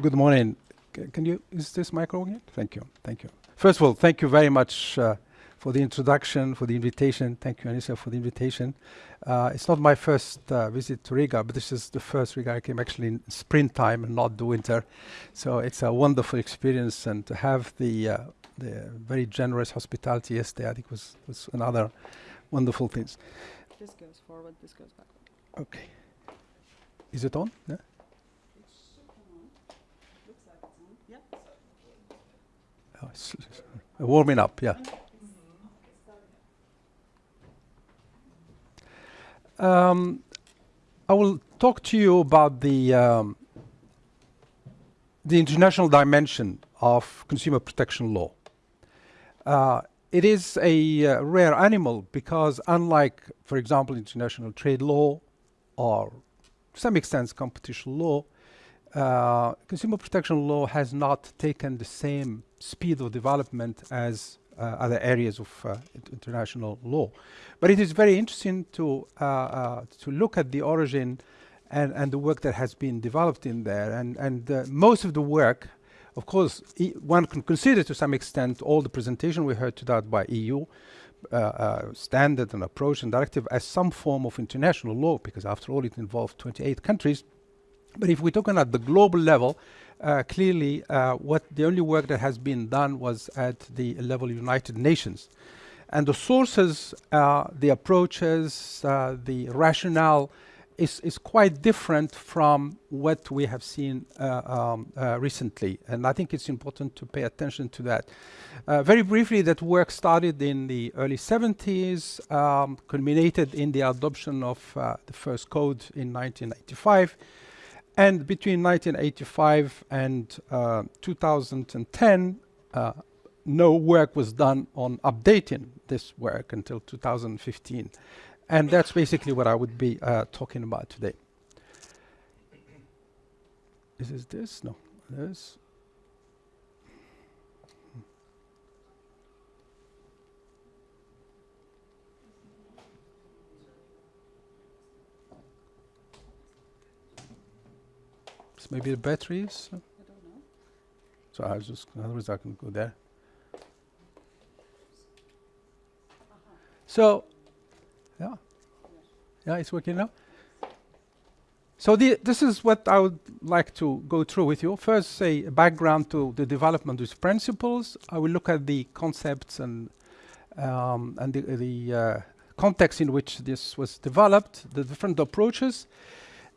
Good morning. C can you, is this micro again? Thank you, thank you. First of all, thank you very much uh, for the introduction, for the invitation. Thank you, Anissa, for the invitation. Uh, it's not my first uh, visit to Riga, but this is the first Riga I came actually in springtime and not the winter. So it's a wonderful experience and to have the, uh, the very generous hospitality yesterday, I think was, was another wonderful things. This goes forward, this goes backward. Okay. Is it on? Yeah? Oh, warming up, yeah. Um, I will talk to you about the um, the international dimension of consumer protection law. Uh, it is a uh, rare animal because unlike, for example, international trade law or to some extent competition law, uh, consumer protection law has not taken the same speed of development as uh, other areas of uh, international law. But it is very interesting to, uh, uh, to look at the origin and, and the work that has been developed in there. And, and uh, most of the work, of course, e one can consider to some extent all the presentation we heard today by EU, uh, standard and approach and directive as some form of international law, because after all, it involved 28 countries. But if we're talking at the global level, uh, clearly uh, what the only work that has been done was at the level of United Nations. And the sources, uh, the approaches, uh, the rationale is, is quite different from what we have seen uh, um, uh, recently. And I think it's important to pay attention to that. very briefly, that work started in the early 70s, um, culminated in the adoption of the first code in 1995. And between 1985 and uh, 2010, uh, no work was done on updating this work until 2015. And that's basically what I would be uh, talking about today. Is this this? No, this. Maybe the batteries. I don't know. So I just, otherwise I can go there. So, yeah, yeah, it's working now. So the, this is what I would like to go through with you. First, say a background to the development of these principles. I will look at the concepts and um, and the, the uh, context in which this was developed, the different approaches,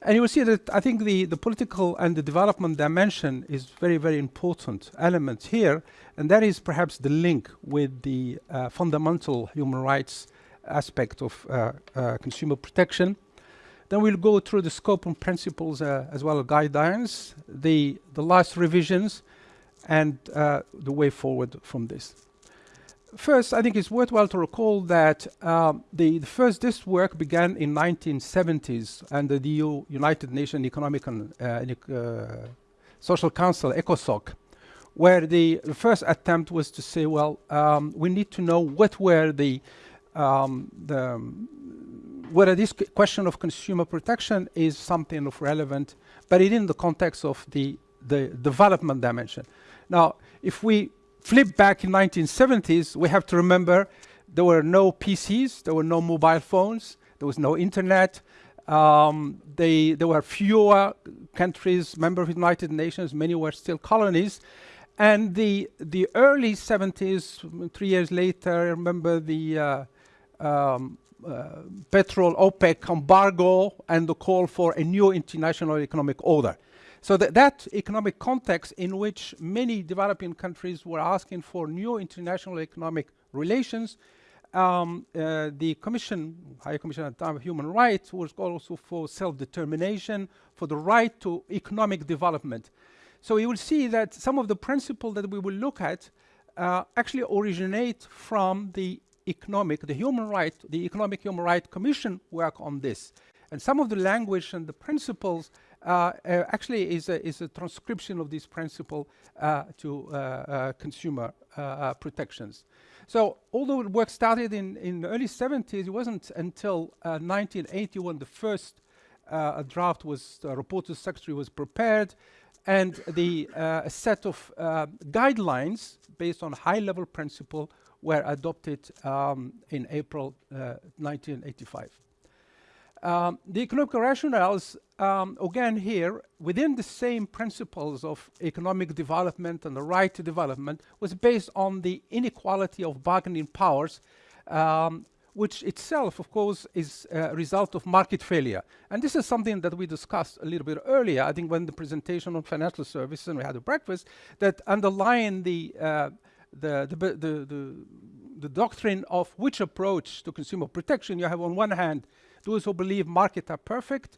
and you will see that I think the, the political and the development dimension is very, very important element here. And that is perhaps the link with the uh, fundamental human rights aspect of uh, uh, consumer protection. Then we'll go through the scope and principles uh, as well as guidelines, the, the last revisions, and uh, the way forward from this. First, I think it's worthwhile to recall that um, the, the, first this work began in 1970s under the United Nations Economic and uh, uh, Social Council, ECOSOC, where the, the, first attempt was to say, well, um, we need to know what were the, um, the whether this question of consumer protection is something of relevant, but it in the context of the, the development dimension. Now, if we flip back in 1970s, we have to remember there were no PCs, there were no mobile phones, there was no internet. Um, they, there were fewer countries, members of the United Nations, many were still colonies. And the, the early 70s, three years later, I remember the uh, um, uh, petrol OPEC embargo and the call for a new international economic order. So that, that economic context in which many developing countries were asking for new international economic relations, um, uh, the Commission, High Commission at the time of Human Rights, was also for self-determination, for the right to economic development. So you will see that some of the principles that we will look at uh, actually originate from the economic, the human right, the Economic Human Rights Commission work on this. And some of the language and the principles actually is a, is a transcription of this principle uh, to consumer protections. So although work started in, in the early 70s, it wasn't until 1980 when the first draft was, uh, reported secretary was prepared, and the uh, a set of uh, guidelines based on high-level principle were adopted um, in April uh, 1985. Um, the economic rationales, um, again here, within the same principles of economic development and the right to development, was based on the inequality of bargaining powers, um, which itself, of course, is a result of market failure. And this is something that we discussed a little bit earlier, I think when the presentation on financial services and we had a breakfast, that underlying the, uh, the, the, the, the, the doctrine of which approach to consumer protection you have on one hand those who believe markets are perfect,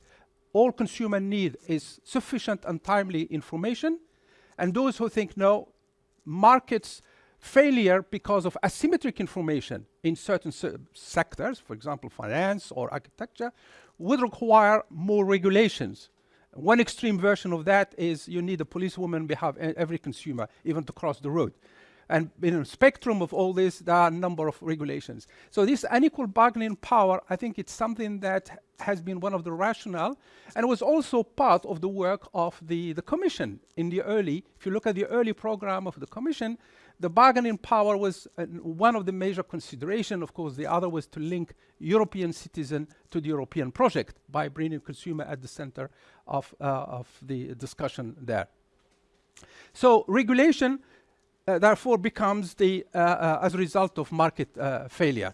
all consumer need is sufficient and timely information, and those who think no, markets failure because of asymmetric information in certain se sectors, for example, finance or architecture, would require more regulations. One extreme version of that is you need a policewoman behind every consumer, even to cross the road. And in a spectrum of all this, there are a number of regulations. So this unequal bargaining power, I think it's something that has been one of the rationale and was also part of the work of the, the Commission in the early, if you look at the early program of the Commission, the bargaining power was uh, one of the major consideration. Of course, the other was to link European citizen to the European project by bringing consumer at the center of, uh, of the discussion there. So regulation uh, therefore becomes the, uh, uh, as a result of market failure.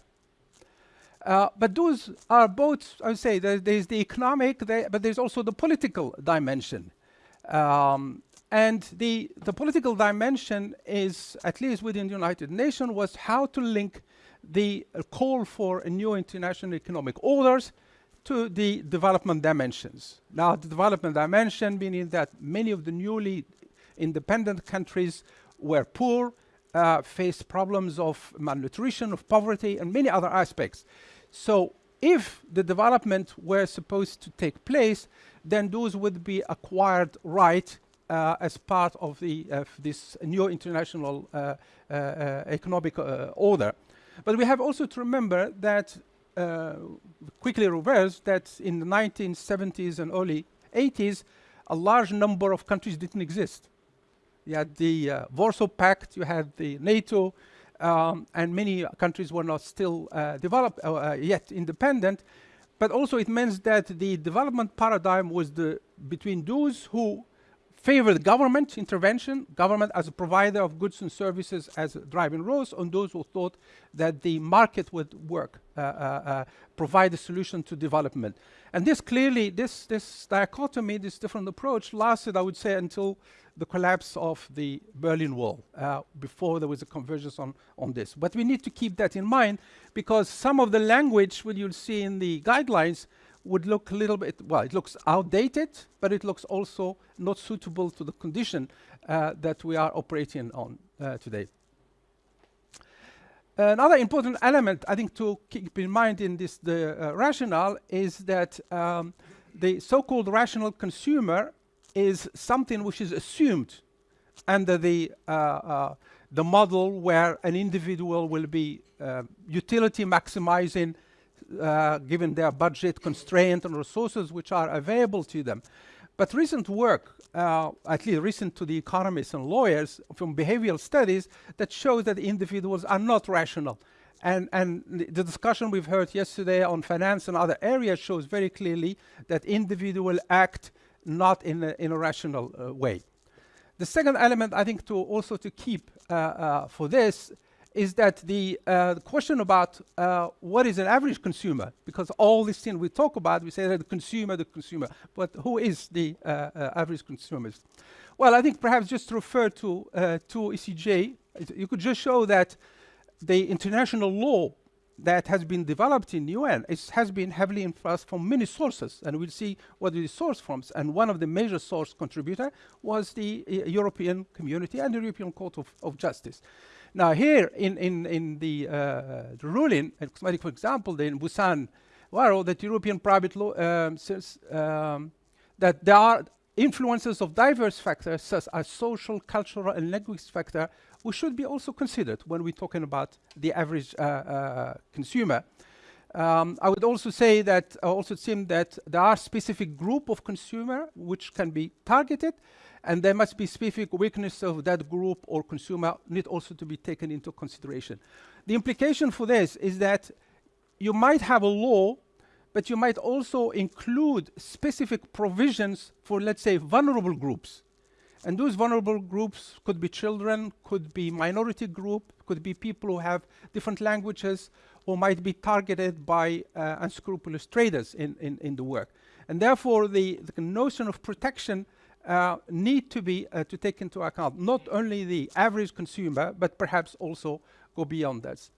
but those are both, I would say, there, there's the economic, there, but there's also the political dimension. Um, and the, the political dimension is, at least within the United Nations, was how to link the uh, call for a new international economic orders to the development dimensions. Now, the development dimension meaning that many of the newly independent countries were poor, uh, faced problems of malnutrition, of poverty, and many other aspects. So if the development were supposed to take place, then those would be acquired right uh, as part of the uh, this new international uh, uh, uh economic order. But we have also to remember that quickly reverse that in the 1970s and early 80s, a large number of countries didn't exist. You had the uh, Warsaw Pact, you had the NATO, um, and many countries were not still uh, developed, uh, uh, yet independent. But also it means that the development paradigm was the between those who favored government intervention, government as a provider of goods and services as driving roles, on those who thought that the market would work, uh, uh, uh, provide a solution to development. And this clearly, this, this dichotomy, this different approach lasted, I would say, until the collapse of the Berlin Wall uh, before there was a convergence on, on this. But we need to keep that in mind because some of the language, what you'll see in the guidelines, would look a little bit, well, it looks outdated, but it looks also not suitable to the condition uh, that we are operating on uh, today. Another important element, I think, to keep in mind in this the uh, rationale is that um, the so-called rational consumer is something which is assumed under the uh, uh, the model where an individual will be uh, utility maximizing uh, given their budget constraint and resources which are available to them. But recent work, uh, at least recent to the economists and lawyers from behavioral studies that show that individuals are not rational. And, and the discussion we've heard yesterday on finance and other areas shows very clearly that individual act not in a, in a rational uh, way. The second element I think to also to keep uh, uh, for this is that the, uh, the question about what is an average consumer, because all these things we talk about, we say that the consumer, the consumer, but who is the average consumer? Well, I think perhaps just to refer to, to ECJ, you could just show that the international law that has been developed in the UN it has been heavily influenced from many sources, and we'll see what the source from. And one of the major source contributor was the uh, European Community and the European Court of, of Justice. Now here in, in, in the, uh, the ruling, for example, in Busan Waro, that European private law um, says um, that there are influences of diverse factors such as social, cultural, and linguistic factor which should be also considered when we're talking about the average uh, uh, consumer. Um, I would also say that, I also think that there are specific group of consumer which can be targeted and there must be specific weakness of that group or consumer need also to be taken into consideration. The implication for this is that you might have a law, but you might also include specific provisions for, let's say, vulnerable groups. And those vulnerable groups could be children, could be minority group, could be people who have different languages, or might be targeted by uh, unscrupulous traders in, in, in the work. And therefore, the, the notion of protection uh, need to be uh, to take into account not only the average consumer, but perhaps also go beyond that.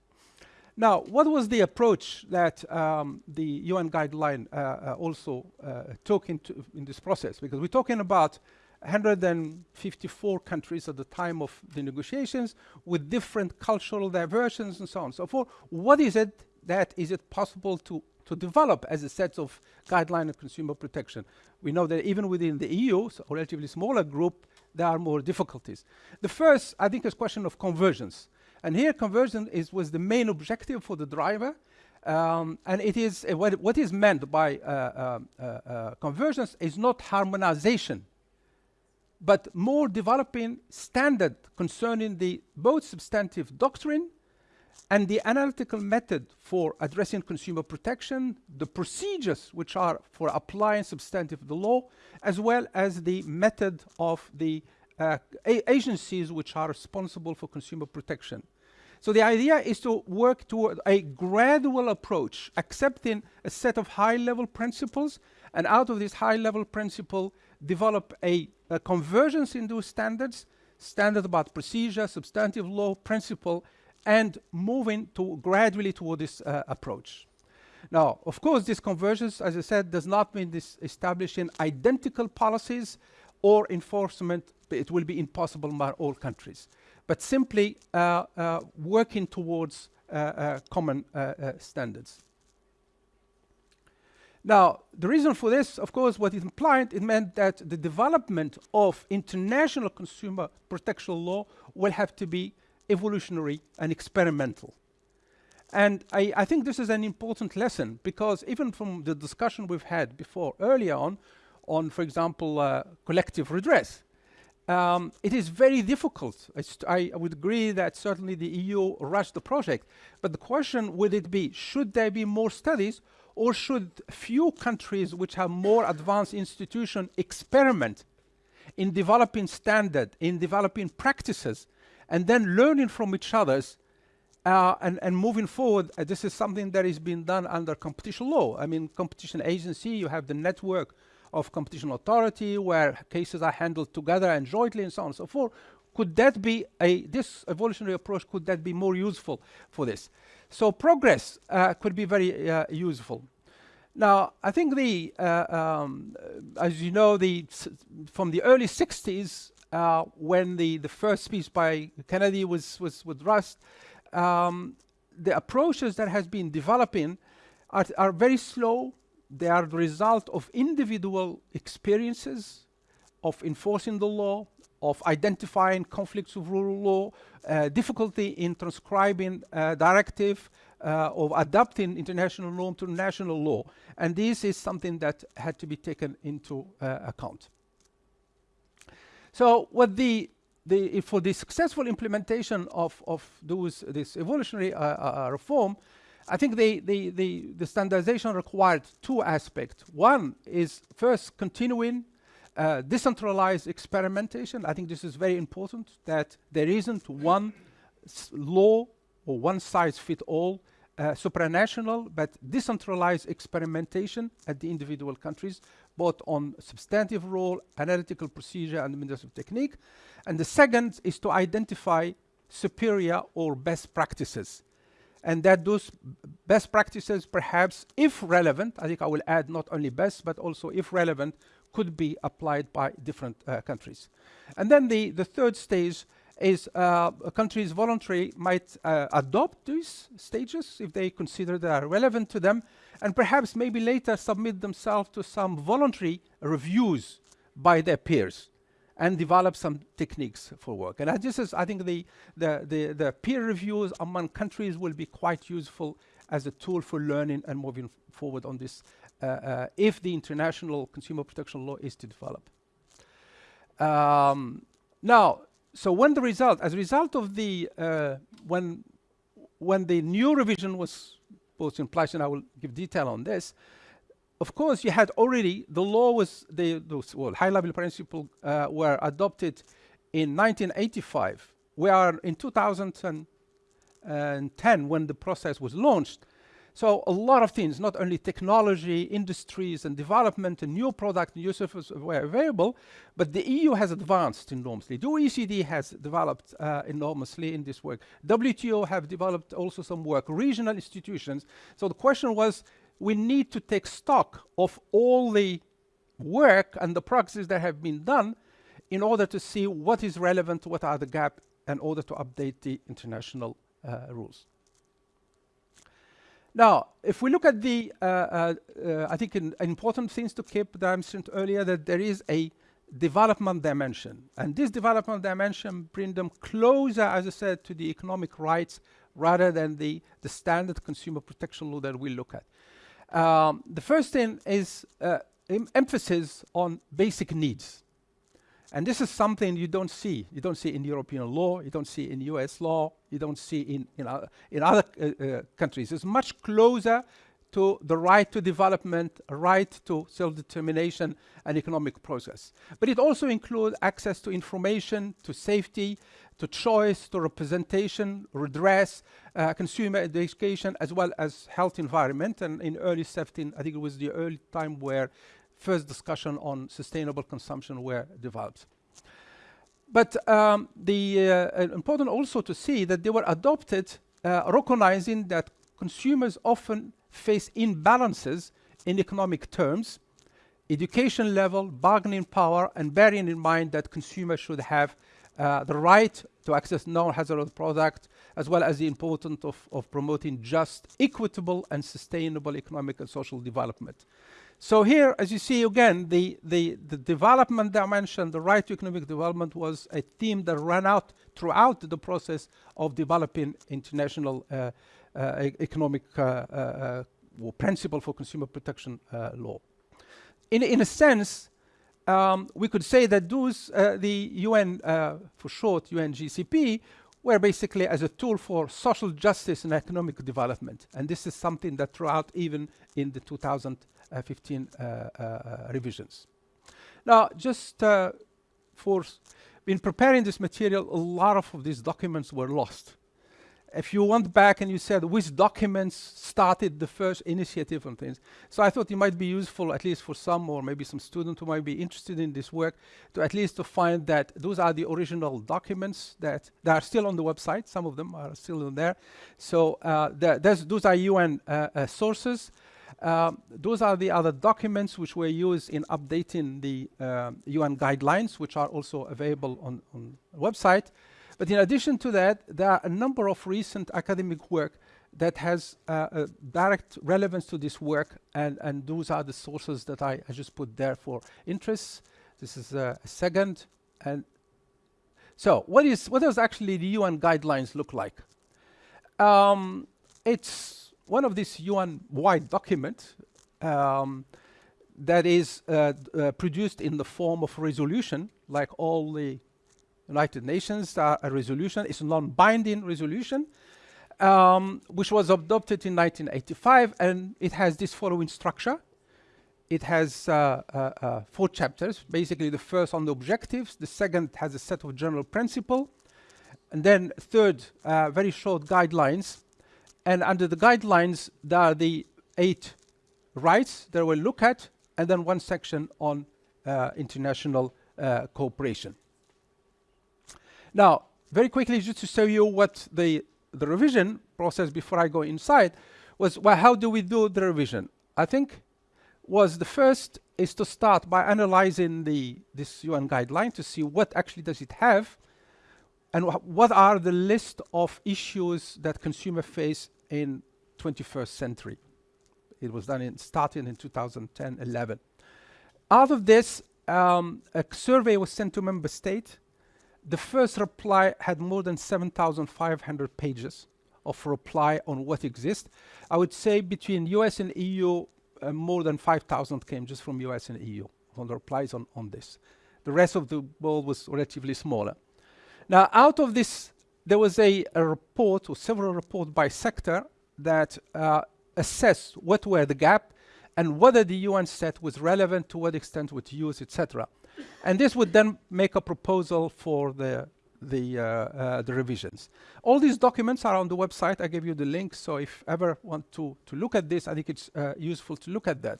Now, what was the approach that um, the UN guideline uh, uh, also uh, took into in this process? Because we're talking about 154 countries at the time of the negotiations with different cultural diversions and so on and so forth. What is it that is it possible to, to develop as a set of guideline of consumer protection? We know that even within the EU, so a relatively smaller group, there are more difficulties. The first, I think, is question of convergence. And here conversion is, was the main objective for the driver. Um, and it is uh, what, what is meant by uh, um, uh, uh, convergence is not harmonization but more developing standard concerning the both substantive doctrine and the analytical method for addressing consumer protection, the procedures which are for applying substantive the law, as well as the method of the uh, agencies which are responsible for consumer protection. So the idea is to work toward a gradual approach, accepting a set of high-level principles, and out of this high-level principle, develop a uh, convergence in those standards, standard about procedure, substantive law, principle, and moving to gradually toward this uh, approach. Now, of course, this convergence, as I said, does not mean this establishing identical policies or enforcement. It will be impossible by all countries, but simply uh, uh working towards uh, uh, common standards. Now, the reason for this, of course, what it implied, it meant that the development of international consumer protection law will have to be evolutionary and experimental. And I, I, think this is an important lesson because even from the discussion we've had before earlier on, on, for example, uh, collective redress, um, it is very difficult. I, I, would agree that certainly the EU rushed the project, but the question would it be, should there be more studies or should few countries which have more advanced institutions experiment in developing standard, in developing practices, and then learning from each other's uh, and, and moving forward, uh, this is something that is being done under competition law. I mean, competition agency, you have the network of competition authority where cases are handled together and jointly and so on and so forth. Could that be a, this evolutionary approach, could that be more useful for this? So progress uh, could be very uh, useful. Now, I think the, uh, um, as you know, the from the early 60s, uh, when the, the first speech by Kennedy was, was with Rust, um, the approaches that has been developing are, are very slow. They are the result of individual experiences of enforcing the law, of identifying conflicts of rule law, uh, difficulty in transcribing uh, directive, uh, of adapting international law to national law. And this is something that had to be taken into uh, account. So what the, the for the successful implementation of, of those, this evolutionary uh, uh, reform, I think the, the, the, the standardization required two aspects. One is first continuing uh, decentralized experimentation. I think this is very important that there isn't one law or one size fit all uh, supranational but decentralized experimentation at the individual countries, both on substantive role, analytical procedure, and administrative technique. And the second is to identify superior or best practices. And that those best practices, perhaps, if relevant, I think I will add not only best, but also if relevant, could be applied by different uh, countries. And then the, the third stage is uh, countries voluntary might uh, adopt these stages if they consider they are relevant to them, and perhaps maybe later submit themselves to some voluntary reviews by their peers and develop some techniques for work. And this is, I think, the, the, the, the peer reviews among countries will be quite useful as a tool for learning and moving forward on this if the international consumer protection law is to develop. Um, now, so when the result, as a result of the, uh, when, when the new revision was posted in place, and I will give detail on this, of course, you had already, the law was, the, those well, high-level principles uh, were adopted in 1985. We are in 2010 when the process was launched. So a lot of things, not only technology, industries and development and new product, new services were available, but the EU has advanced enormously. The OECD has developed uh, enormously in this work. WTO have developed also some work, regional institutions. So the question was, we need to take stock of all the work and the practices that have been done in order to see what is relevant, what are the gaps, in order to update the international uh, rules. Now, if we look at the, uh, uh, uh, I think an, important things to keep that I mentioned earlier, that there is a development dimension. And this development dimension brings them closer, as I said, to the economic rights rather than the, the standard consumer protection law that we look at. Um, the first thing is uh, em emphasis on basic needs. And this is something you don't see. You don't see in European law, you don't see in US law, you don't see in, in, uh, in other uh, uh, countries. It's much closer to the right to development, right to self-determination and economic process. But it also includes access to information, to safety, to choice, to representation, redress, uh, consumer education, as well as health environment. And in early 17, I think it was the early time where first discussion on sustainable consumption were developed. But um, the uh, important also to see that they were adopted uh, recognizing that consumers often face imbalances in economic terms, education level, bargaining power, and bearing in mind that consumers should have uh, the right to access non-hazardous products, as well as the importance of, of promoting just, equitable, and sustainable economic and social development. So here, as you see again, the, the, the development dimension, the right to economic development was a theme that ran out throughout the process of developing international uh, uh, economic uh, uh principle for consumer protection uh, law. In, in a sense, um, we could say that those, uh, the UN, for short, UNGCP, were basically as a tool for social justice and economic development. And this is something that throughout even in the 2000 uh, 15 uh, uh, revisions. Now, just for in preparing this material, a lot of these documents were lost. If you went back and you said which documents started the first initiative and things, so I thought it might be useful at least for some or maybe some student who might be interested in this work to at least to find that those are the original documents that, that are still on the website. Some of them are still in there. So uh, th those are UN uh, uh, sources um, those are the other documents which were used in updating the UN um, guidelines, which are also available on, on the website. But in addition to that, there are a number of recent academic work that has uh, a direct relevance to this work, and, and those are the sources that I, I just put there for interest. This is uh, a second. And so what is what does actually the UN guidelines look like? Um, it's one of these UN-wide documents um, that is uh, uh, produced in the form of a resolution, like all the United Nations uh, a resolution. It's a non-binding resolution, um, which was adopted in 1985, and it has this following structure. It has uh, uh, uh, four chapters. Basically, the first on the objectives, the second has a set of general principle, and then third, very short guidelines. And under the guidelines, there are the eight rights that we'll look at, and then one section on uh, international cooperation. Now, very quickly, just to show you what the, the revision process before I go inside was, well, how do we do the revision? I think was the first is to start by analyzing the this UN guideline to see what actually does it have and wh what are the list of issues that consumer face in 21st century. It was done in starting in 2010-11. Out of this, um, a survey was sent to member states the first reply had more than 7,500 pages of reply on what exists. I would say between US and EU, uh, more than 5,000 came just from US and EU on the replies on, on this. The rest of the world was relatively smaller. Now, out of this, there was a, a report or several reports by sector that uh, assessed what were the gap and whether the UN set was relevant, to what extent was used, etc. and this would then make a proposal for the the, uh, uh, the revisions. All these documents are on the website. I gave you the link, so if ever want to, to look at this, I think it's uh, useful to look at that.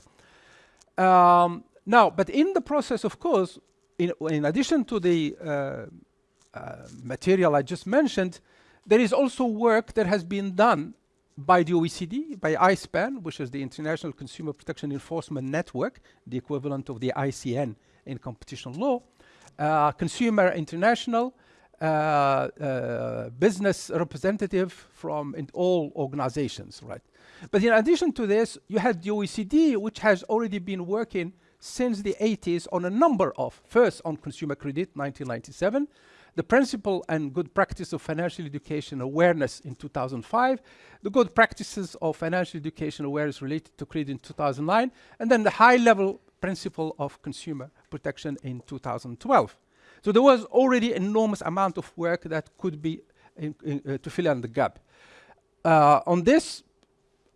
Um, now, but in the process, of course, in, in addition to the uh, material I just mentioned, there is also work that has been done by the OECD, by ICPEN, which is the International Consumer Protection Enforcement Network, the equivalent of the ICN in competition law, uh, Consumer International, uh, uh, business representative from all organizations, right? But in addition to this, you had the OECD, which has already been working since the 80s on a number of, first on consumer credit, 1997, the principle and good practice of financial education awareness in 2005, the good practices of financial education awareness related to credit in 2009, and then the high level principle of consumer protection in 2012. So there was already enormous amount of work that could be in, in, uh, to fill in the gap. Uh, on this,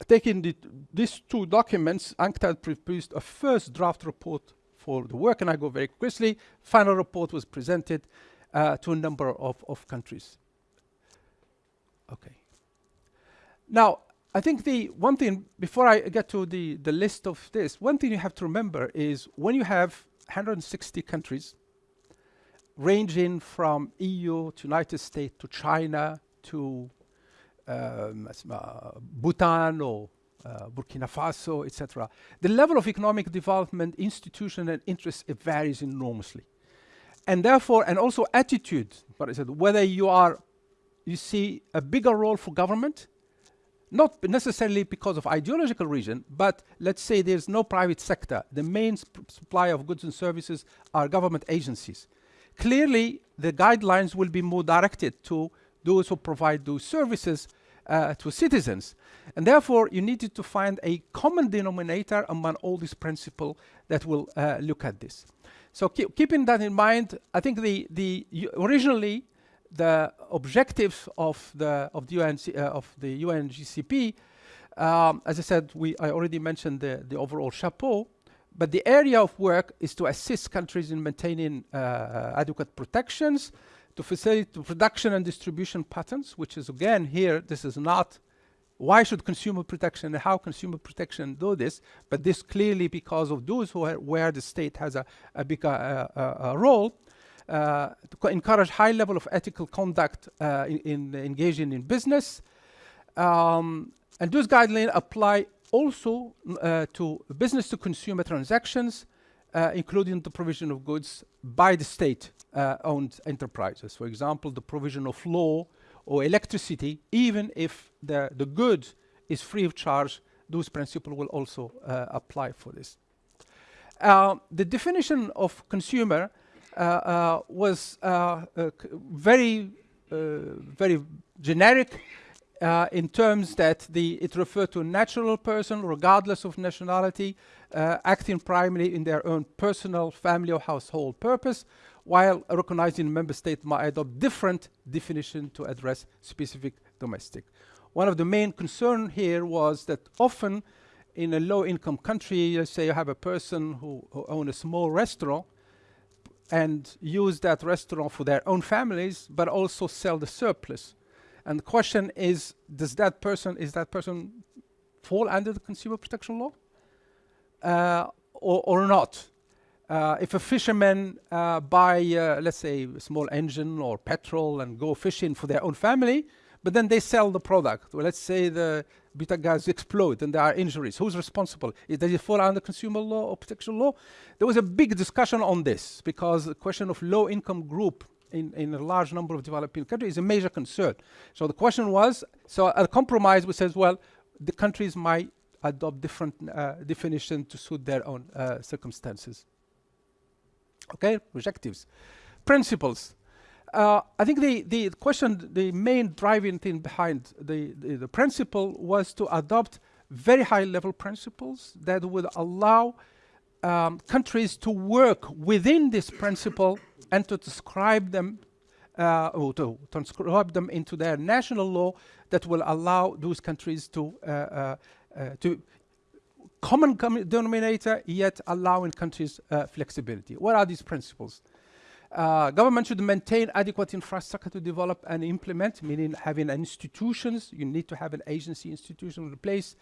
taking the, these two documents, UNCTAD produced a first draft report for the work, and I go very quickly. Final report was presented uh, to a number of, of countries. Okay. Now, I think the one thing, before I get to the, the list of this, one thing you have to remember is when you have 160 countries, ranging from EU to United States to China to um, uh, Bhutan or uh, Burkina Faso, etc. The level of economic development, institution and interest, it varies enormously. And therefore, and also attitude, what I said, whether you are, you see a bigger role for government, not necessarily because of ideological reason, but let's say there's no private sector. The main supply of goods and services are government agencies clearly the guidelines will be more directed to those who provide those services uh, to citizens. And therefore, you needed to find a common denominator among all these principles that will uh, look at this. So keep, keeping that in mind, I think the, the originally the objectives of the of the UN uh, of the UNGCP, um, as I said, we I already mentioned the the overall chapeau, but the area of work is to assist countries in maintaining uh, uh, adequate protections, to facilitate the production and distribution patterns, which is again here, this is not why should consumer protection and how consumer protection do this, but this clearly because of those who are, where the state has a, a big uh, uh, uh role, uh, to encourage high level of ethical conduct uh, in, in, engaging in business. Um, and those guidelines apply also uh, to business to consumer transactions, uh, including the provision of goods by the state uh, owned enterprises. For example, the provision of law or electricity, even if the, the good is free of charge, those principles will also uh, apply for this. Uh, the definition of consumer uh, was very, very generic uh, in terms that the, it referred to a natural person, regardless of nationality, uh, acting primarily in their own personal, family, or household purpose, while recognizing member state might adopt different definition to address specific domestic. One of the main concern here was that often in a low-income country, let's say you have a person who, who own a small restaurant and use that restaurant for their own families, but also sell the surplus and the question is, does that person, is that person fall under the consumer protection law uh, or, or not? Uh, if a fisherman uh, buy, uh, let's say, a small engine or petrol and go fishing for their own family, but then they sell the product. Well, let's say the gas explode and there are injuries. Who's responsible? Does it fall under consumer law or protection law? There was a big discussion on this because the question of low-income group in, in a large number of developing countries is a major concern. So the question was, so a compromise which says, well, the countries might adopt different uh, definition to suit their own uh, circumstances. Okay, objectives. Principles. Uh, I think the, the question, the main driving thing behind the, the, the principle was to adopt very high level principles that would allow um, countries to work within this principle and to describe them uh, or to transcribe them into their national law that will allow those countries to uh, uh, uh to common com denominator yet allowing countries uh, flexibility. What are these principles? Uh, government should maintain adequate infrastructure to develop and implement, meaning having institutions. You need to have an agency institution in place.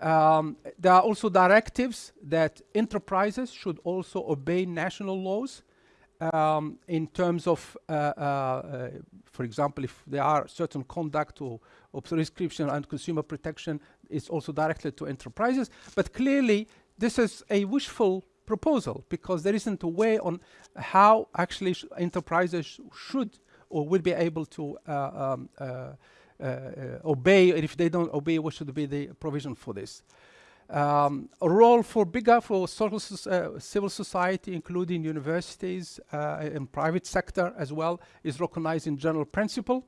Um, there are also directives that enterprises should also obey national laws um, in terms of, uh, uh, uh, for example, if there are certain conduct or, or prescription and consumer protection, it's also directed to enterprises. But clearly, this is a wishful proposal because there isn't a way on how actually sh enterprises sh should or will be able to uh, um, uh, uh, obey. If they don't obey, what should be the provision for this? Um, a role for bigger, for social uh, civil society, including universities and private sector as well, is recognized in general principle.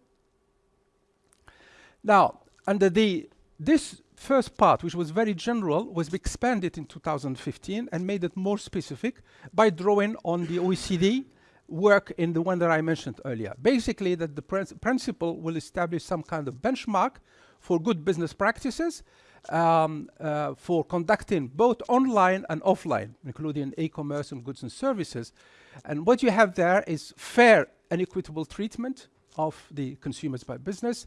Now, under the this first part, which was very general, was expanded in 2015 and made it more specific by drawing on the OECD work in the one that I mentioned earlier. Basically, that the principle will establish some kind of benchmark for good business practices um, uh, for conducting both online and offline, including e-commerce and goods and services. And what you have there is fair and equitable treatment of the consumers by business,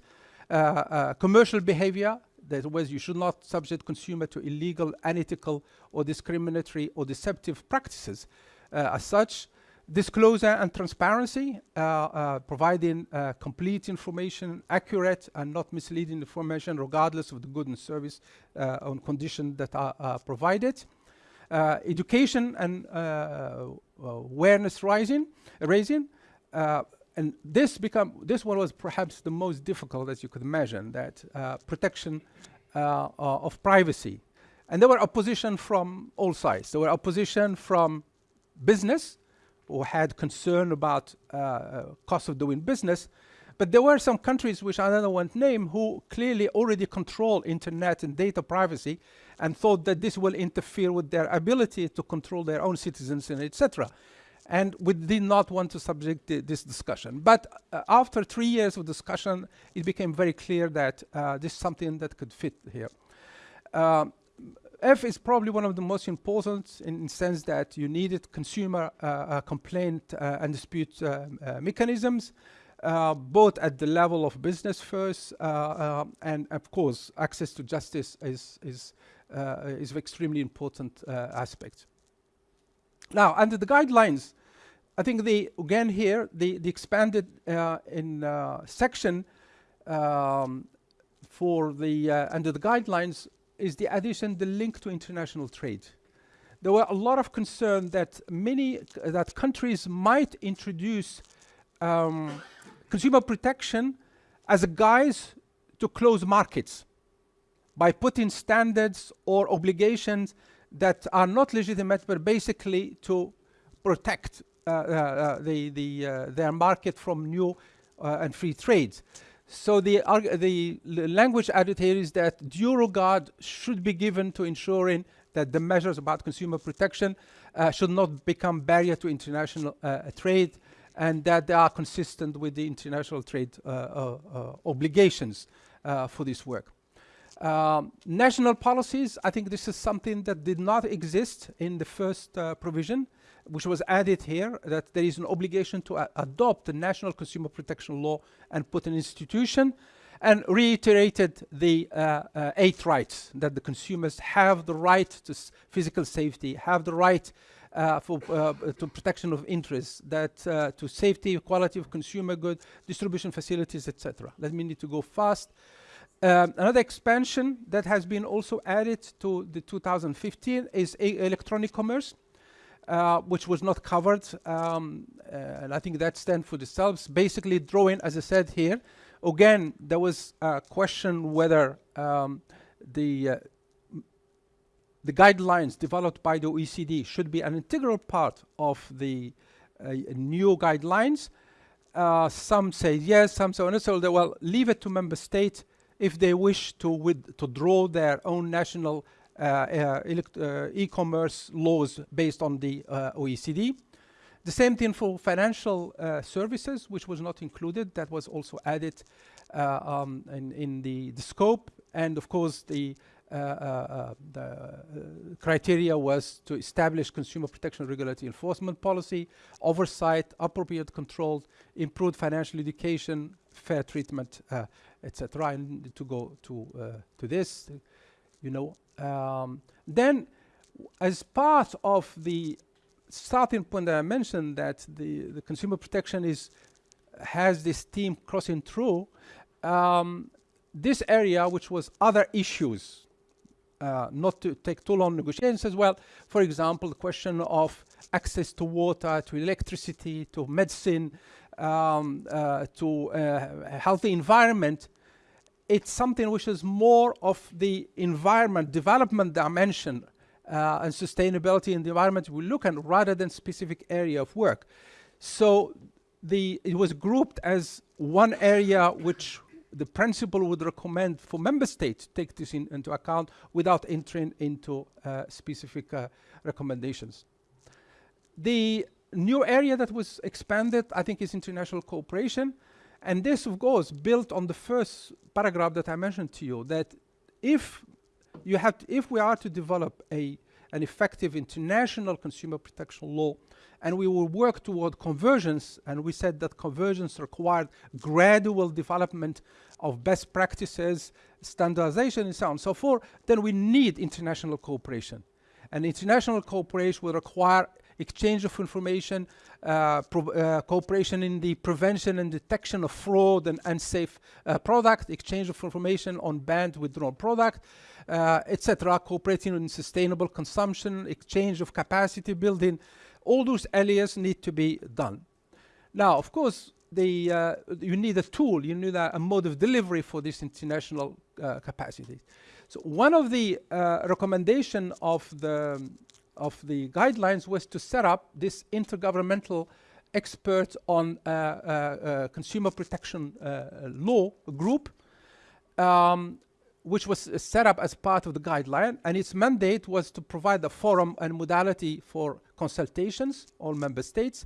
uh, uh, commercial behavior that was you should not subject consumer to illegal, unethical, or discriminatory or deceptive practices. Uh, as such, disclosure and transparency, uh, uh, providing uh, complete information, accurate and not misleading information, regardless of the good and service on condition that are provided. Education and awareness rising, raising, and this become this one was perhaps the most difficult as you could imagine that uh, protection uh, of privacy and there were opposition from all sides there were opposition from business who had concern about uh, uh, cost of doing business but there were some countries which I don't want to name who clearly already control internet and data privacy and thought that this will interfere with their ability to control their own citizens and etc and we did not want to subject this discussion. But uh, after three years of discussion, it became very clear that uh, this is something that could fit here. Um, F is probably one of the most important in the sense that you needed consumer uh, uh complaint uh, and dispute uh, mechanisms, both at the level of business first, and of course, access to justice is, is, is extremely important aspect. Now, under the guidelines, I think the again here the the expanded in section um, for the uh, under the guidelines is the addition the link to international trade. There were a lot of concern that many that countries might introduce um, consumer protection as a guise to close markets by putting standards or obligations that are not legitimate but basically to protect uh, uh, uh, the, the, their market from new and free trades. So the, the language added here is that due regard should be given to ensuring that the measures about consumer protection uh, should not become barrier to international uh, trade and that they are consistent with the international trade uh, obligations for this work. Um, national policies, I think this is something that did not exist in the first provision which was added here, that there is an obligation to adopt the national consumer protection law and put an institution, and reiterated the uh, uh, eight rights that the consumers have the right to physical safety, have the right uh, for uh, to protection of interests, that uh, to safety, quality of consumer goods, distribution facilities, etc. Let me need to go fast. Um, another expansion that has been also added to the 2015 is electronic commerce. Uh, which was not covered. Um, uh, and I think that stands for themselves. Basically drawing, as I said here, again, there was a question whether um, the uh, the guidelines developed by the OECD should be an integral part of the new guidelines. Uh, some say yes, some say no. So they will leave it to member states if they wish to, with, to draw their own national uh, uh, uh, e-commerce laws based on the uh, OECD. The same thing for financial uh, services, which was not included. That was also added uh, um, in, in the, the scope. And of course, the, the criteria was to establish consumer protection regulatory enforcement policy, oversight, appropriate control, improved financial education, fair treatment, etc. And to go to to this, you know. Um, then, as part of the starting point that I mentioned, that the the consumer protection is has this theme crossing through. Um, this area, which was other issues, uh, not to take too long negotiations as well. For example, the question of access to water, to electricity, to medicine, um, uh, to uh, a healthy environment. It's something which is more of the environment development dimension uh, and sustainability in the environment we look at rather than specific area of work. So the it was grouped as one area which the principal would recommend for member states to take this in, into account without entering into uh, specific uh, recommendations. The new area that was expanded, I think, is international cooperation. And this, of course, built on the first paragraph that I mentioned to you, that if you have, if we are to develop a an effective international consumer protection law, and we will work toward convergence, and we said that convergence required gradual development of best practices, standardization, and so on and so forth, then we need international cooperation. And international cooperation will require exchange of information, uh, uh, cooperation in the prevention and detection of fraud and unsafe uh, product, exchange of information on banned withdrawn product, uh, etc., cooperating in sustainable consumption, exchange of capacity building, all those areas need to be done. Now, of course, the, uh, you need a tool, you need a, a, mode of delivery for this international uh, capacity. So one of the uh, recommendation of the, of the guidelines was to set up this intergovernmental expert on uh, uh, uh, consumer protection law group um, which was uh, set up as part of the guideline, and its mandate was to provide a forum and modality for consultations, all member states,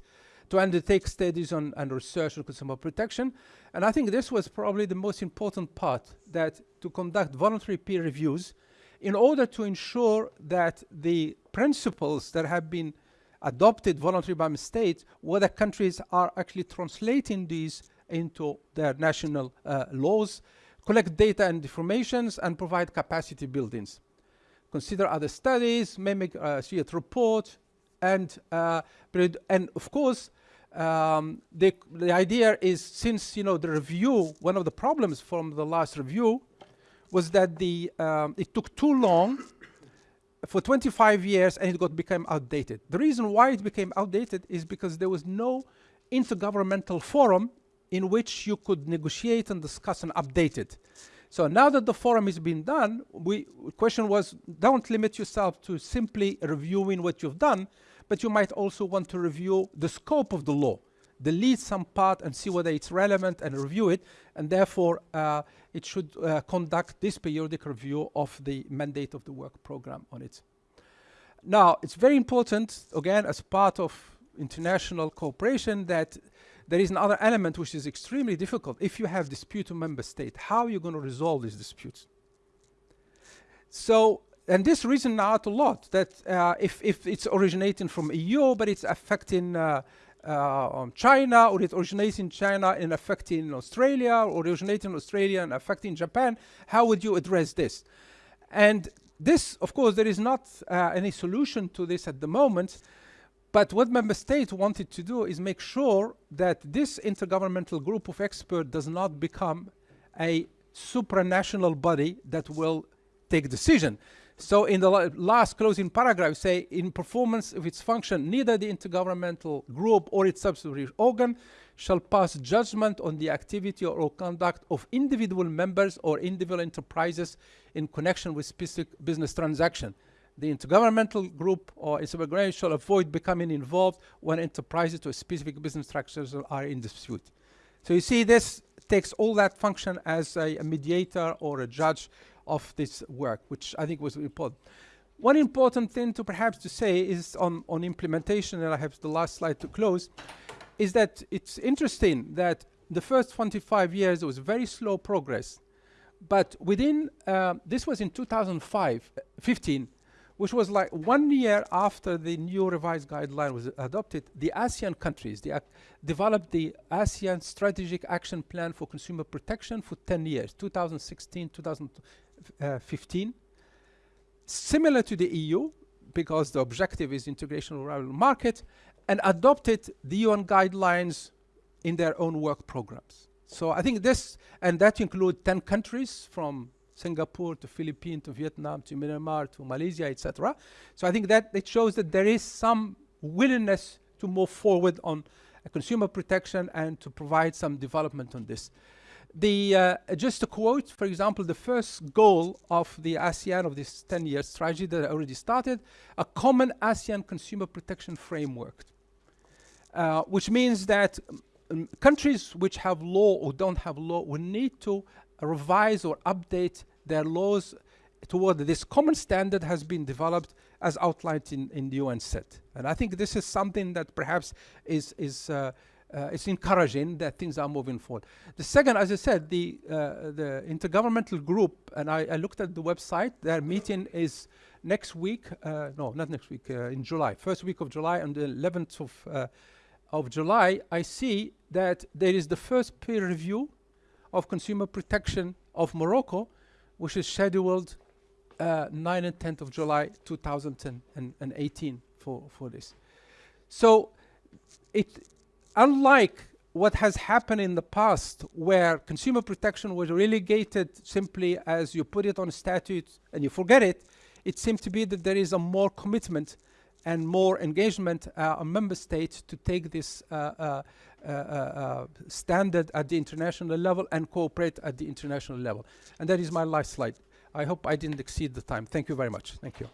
to undertake studies on and research on consumer protection. And I think this was probably the most important part, that to conduct voluntary peer reviews in order to ensure that the principles that have been adopted voluntarily by states, whether countries are actually translating these into their national uh, laws, collect data and informations, and provide capacity buildings. Consider other studies, mimic uh, CEAT report, and, uh, and of course, um, the, the idea is since, you know, the review, one of the problems from the last review was that the, um, it took too long for 25 years and it got became outdated. The reason why it became outdated is because there was no intergovernmental forum in which you could negotiate and discuss and update it. So now that the forum has been done, we question was don't limit yourself to simply reviewing what you've done, but you might also want to review the scope of the law, delete some part and see whether it's relevant and review it, and therefore uh, it should uh, conduct this periodic review of the mandate of the work program on it. Now, it's very important, again, as part of international cooperation that there is another element which is extremely difficult. If you have dispute to member state, how are you going to resolve these disputes? So, and this reason out a lot that uh, if, if it's originating from EU, but it's affecting uh, uh, China, or it originates in China and affecting Australia, or originating in Australia and affecting Japan, how would you address this? And this, of course, there is not uh, any solution to this at the moment, but what member states wanted to do is make sure that this intergovernmental group of experts does not become a supranational body that will take decision. So in the last closing paragraph, say in performance of its function, neither the intergovernmental group or its subsidiary organ shall pass judgment on the activity or conduct of individual members or individual enterprises in connection with specific business transaction the intergovernmental group or its organization shall avoid becoming involved when enterprises or specific business structures are in dispute. So you see this takes all that function as a, a mediator or a judge of this work, which I think was important. one important thing to perhaps to say is on, on implementation, and I have the last slide to close, is that it's interesting that the first 25 years was very slow progress, but within, uh, this was in 2005, uh, 15, which was like one year after the new revised guideline was adopted, the ASEAN countries they developed the ASEAN Strategic Action Plan for Consumer Protection for 10 years, 2016, 2015. Similar to the EU, because the objective is integration of rural market, and adopted the UN guidelines in their own work programs. So I think this, and that include 10 countries from Singapore to Philippines to Vietnam to Myanmar to Malaysia, etc. So I think that it shows that there is some willingness to move forward on uh, consumer protection and to provide some development on this. The, uh, just to quote, for example, the first goal of the ASEAN of this 10 year strategy that I already started, a common ASEAN consumer protection framework, uh, which means that um, countries which have law or don't have law will need to revise or update their laws toward this common standard has been developed as outlined in, in the UN set. And I think this is something that perhaps is, is uh, it's encouraging that things are moving forward. The second, as I said, the, uh, the intergovernmental group, and I, I, looked at the website, their meeting is next week, uh, no, not next week, uh, in July, first week of July, on the 11th of, uh, of July, I see that there is the first peer review of consumer protection of Morocco, which is scheduled uh, 9 and 10th of July 2018 for, for this. So it, unlike what has happened in the past where consumer protection was relegated simply as you put it on statute and you forget it, it seems to be that there is a more commitment and more engagement uh, on member states to take this uh, uh, uh, uh, standard at the international level and cooperate at the international level. And that is my last slide. I hope I didn't exceed the time. Thank you very much. Thank you.